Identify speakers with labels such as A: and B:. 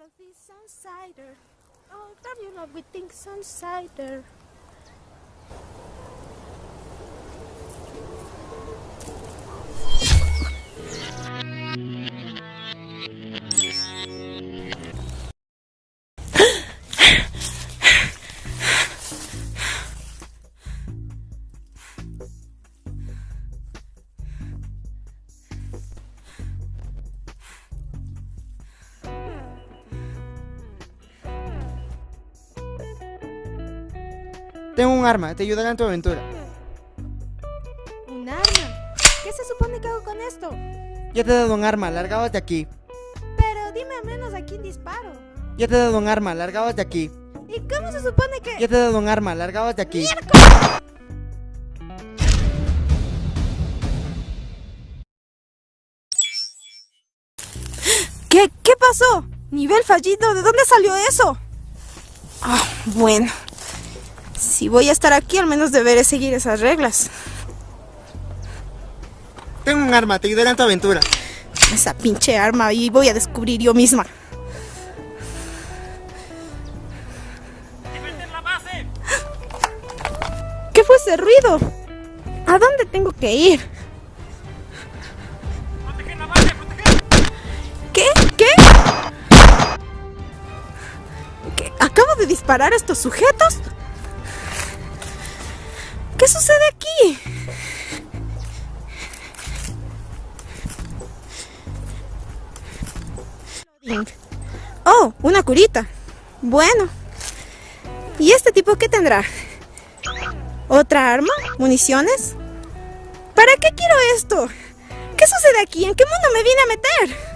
A: love a cider. Oh, don't you love we think sun cider?
B: Tengo un arma, te ayudará en tu aventura.
A: Un arma. ¿Qué se supone que hago con esto?
B: Ya te he dado un arma, largabas de aquí.
A: Pero dime al menos a quién disparo.
B: Ya te he dado un arma, largabas de aquí.
A: ¿Y cómo se supone que.?
B: Ya te he dado un arma, largabas de aquí.
A: ¿Qué? ¿Qué pasó? ¿Nivel fallido? ¿De dónde salió eso? Ah, bueno. Si voy a estar aquí, al menos deberé seguir esas reglas.
B: Tengo un arma, te ayudará en tu aventura.
A: Esa pinche arma y voy a descubrir yo misma. ¿Qué fue ese ruido? ¿A dónde tengo que ir? ¿Qué? ¿Qué? ¿Qué? ¿Acabo de disparar a estos sujetos? ¿Qué sucede aquí? Oh, una curita. Bueno. ¿Y este tipo qué tendrá? ¿Otra arma? ¿Municiones? ¿Para qué quiero esto? ¿Qué sucede aquí? ¿En qué mundo me vine a meter?